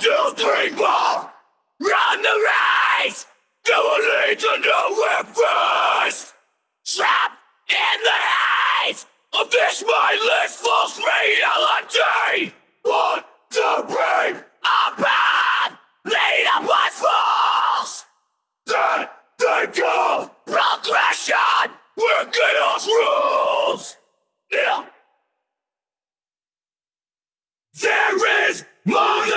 two, three, four. Run the race. You will lead to nowhere first. Trapped in the haze of this mindless false reality. Want to bring a path lead up by falls. That they call progression. We're chaos rules. Yeah. There is more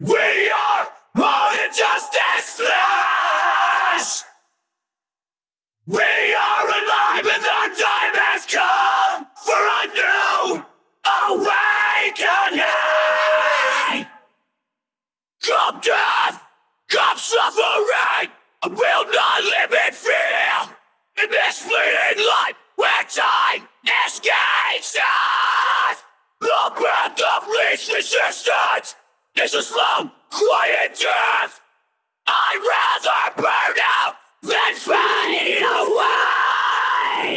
We are more than just this flesh! We are alive and the time has come for a new awakening! Come death! Come suffering! I will not live in fear! In this fleeting life where time escapes us! The path of least resistance is a slow, quiet death! I'd rather burn out than fade away!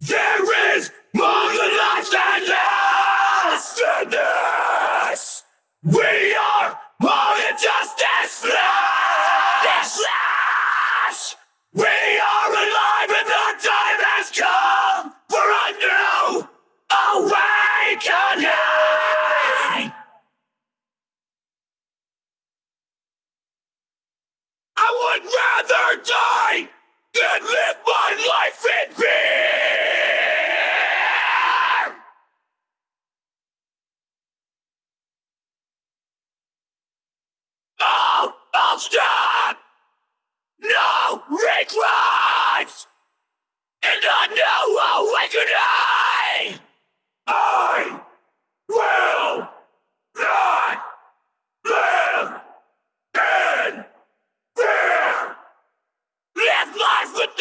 There is more than life than this! Than this! We are more than just this flesh! This flesh! We I would rather die than live my life in fear! Oh, I'll stop! No regrets! And a new awakening! I will not live in fear! Live life with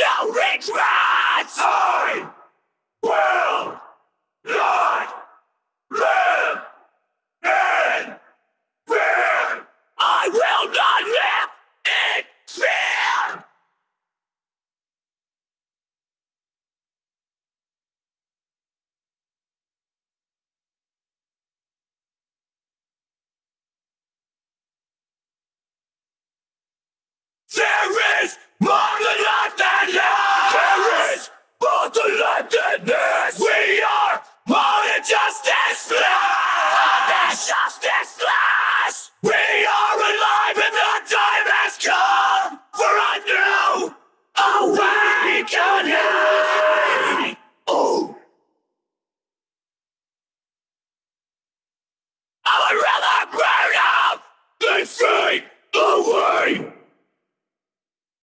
no regrets! I will not live in fear! I will not live in fear! There is more than this! I would rather burn out than fade away!